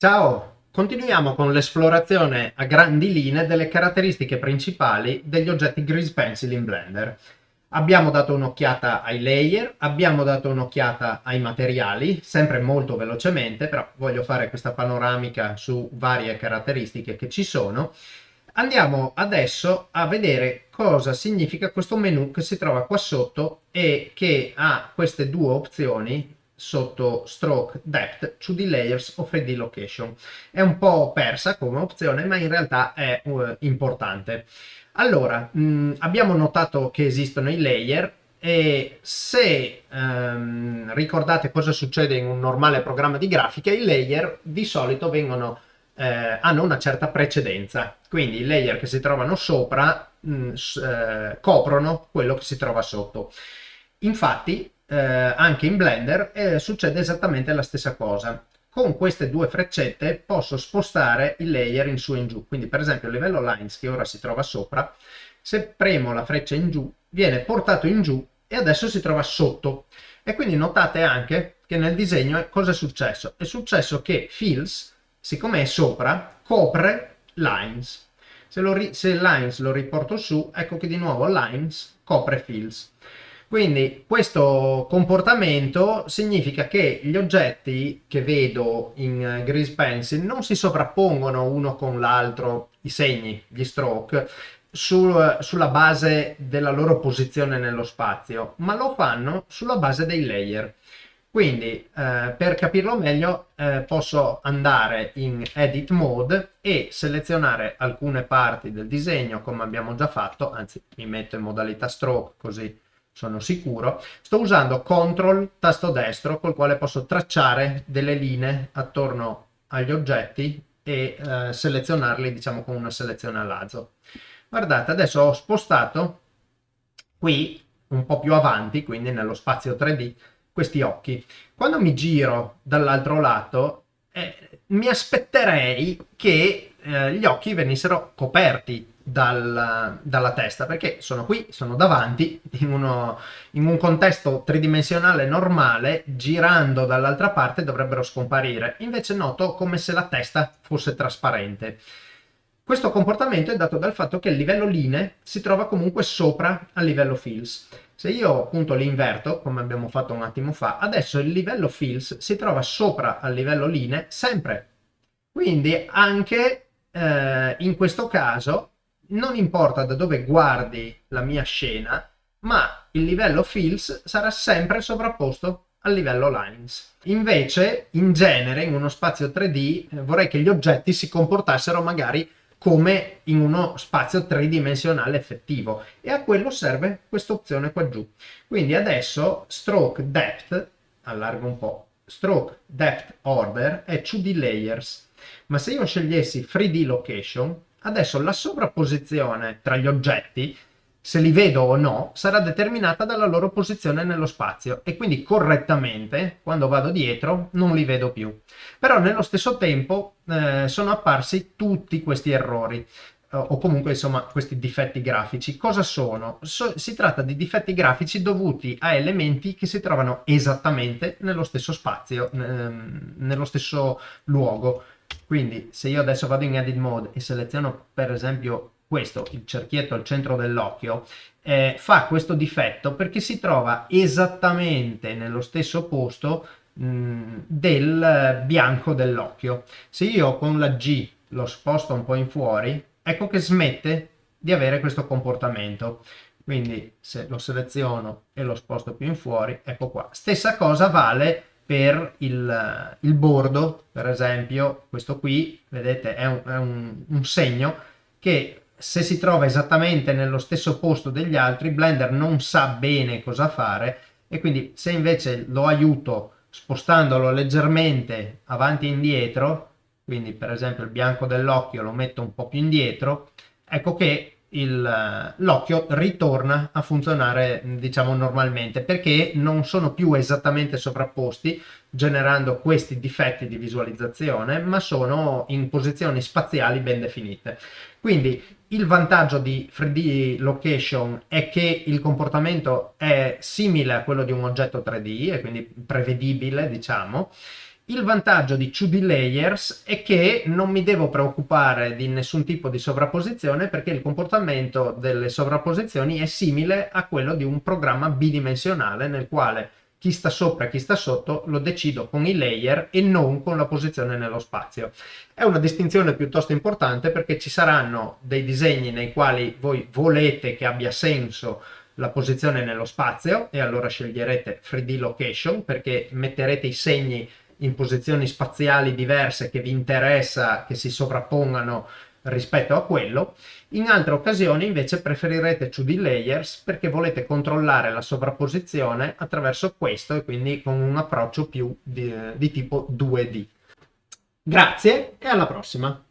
Ciao! Continuiamo con l'esplorazione a grandi linee delle caratteristiche principali degli oggetti Grease Pencil in Blender. Abbiamo dato un'occhiata ai layer, abbiamo dato un'occhiata ai materiali, sempre molto velocemente, però voglio fare questa panoramica su varie caratteristiche che ci sono. Andiamo adesso a vedere cosa significa questo menu che si trova qua sotto e che ha queste due opzioni sotto Stroke Depth, 2D Layers o 3D Location. È un po' persa come opzione, ma in realtà è uh, importante. Allora, mh, mm, abbiamo notato che esistono i layer e se um, ricordate cosa succede in un normale programma di grafica, i layer di solito vengono, eh, hanno una certa precedenza. Quindi i layer che si trovano sopra mh, mm, eh, coprono quello che si trova sotto. Infatti, eh, anche in Blender eh, succede esattamente la stessa cosa. Con queste due freccette posso spostare il layer in su e in giù. Quindi per esempio il livello lines che ora si trova sopra, se premo la freccia in giù viene portato in giù e adesso si trova sotto. E quindi notate anche che nel disegno cosa è successo? È successo che fills, siccome è sopra, copre lines. Se, lo se lines lo riporto su, ecco che di nuovo lines copre fills. Quindi questo comportamento significa che gli oggetti che vedo in eh, Grease Pencil non si sovrappongono uno con l'altro, i segni, gli stroke, sul, sulla base della loro posizione nello spazio, ma lo fanno sulla base dei layer. Quindi eh, per capirlo meglio eh, posso andare in edit mode e selezionare alcune parti del disegno come abbiamo già fatto, anzi mi metto in modalità stroke così sono sicuro, sto usando CTRL tasto destro col quale posso tracciare delle linee attorno agli oggetti e eh, selezionarli diciamo con una selezione a lazo. Guardate, adesso ho spostato qui un po' più avanti, quindi nello spazio 3D, questi occhi. Quando mi giro dall'altro lato, eh, mi aspetterei che eh, gli occhi venissero coperti dal, dalla testa perché sono qui, sono davanti in, uno, in un contesto tridimensionale normale girando dall'altra parte dovrebbero scomparire. Invece noto come se la testa fosse trasparente. Questo comportamento è dato dal fatto che il livello linee si trova comunque sopra al livello fills se io appunto li inverto come abbiamo fatto un attimo fa adesso il livello fills si trova sopra al livello linee sempre. Quindi anche eh, in questo caso non importa da dove guardi la mia scena, ma il livello fills sarà sempre sovrapposto al livello lines. Invece, in genere, in uno spazio 3D, eh, vorrei che gli oggetti si comportassero magari come in uno spazio tridimensionale effettivo e a quello serve questa opzione qua giù. Quindi adesso stroke depth, allargo un po', stroke depth order è 2D layers, ma se io scegliessi 3D location Adesso la sovrapposizione tra gli oggetti, se li vedo o no, sarà determinata dalla loro posizione nello spazio e quindi correttamente, quando vado dietro, non li vedo più. Però nello stesso tempo eh, sono apparsi tutti questi errori o comunque insomma questi difetti grafici. Cosa sono? So, si tratta di difetti grafici dovuti a elementi che si trovano esattamente nello stesso spazio, ehm, nello stesso luogo. Quindi se io adesso vado in edit mode e seleziono per esempio questo, il cerchietto al centro dell'occhio, eh, fa questo difetto perché si trova esattamente nello stesso posto mh, del bianco dell'occhio. Se io con la G lo sposto un po' in fuori, ecco che smette di avere questo comportamento. Quindi se lo seleziono e lo sposto più in fuori, ecco qua. Stessa cosa vale per il, il, bordo, per esempio, questo qui, vedete, è, un, è un, un, segno che se si trova esattamente nello stesso posto degli altri, Blender non sa bene cosa fare e quindi se invece lo aiuto spostandolo leggermente avanti e indietro, quindi per esempio il bianco dell'occhio lo metto un po' più indietro, ecco che l'occhio ritorna a funzionare diciamo normalmente perché non sono più esattamente sovrapposti generando questi difetti di visualizzazione ma sono in posizioni spaziali ben definite. Quindi il vantaggio di 3D location è che il comportamento è simile a quello di un oggetto 3D e quindi prevedibile diciamo Il vantaggio di 2D Layers è che non mi devo preoccupare di nessun tipo di sovrapposizione perché il comportamento delle sovrapposizioni è simile a quello di un programma bidimensionale nel quale chi sta sopra e chi sta sotto lo decido con i layer e non con la posizione nello spazio. È una distinzione piuttosto importante perché ci saranno dei disegni nei quali voi volete che abbia senso la posizione nello spazio e allora sceglierete 3D location perché metterete i segni in posizioni spaziali diverse che vi interessa che si sovrappongano rispetto a quello. In altre occasioni invece preferirete 2D layers perché volete controllare la sovrapposizione attraverso questo e quindi con un approccio più di, di tipo 2D. Grazie e alla prossima!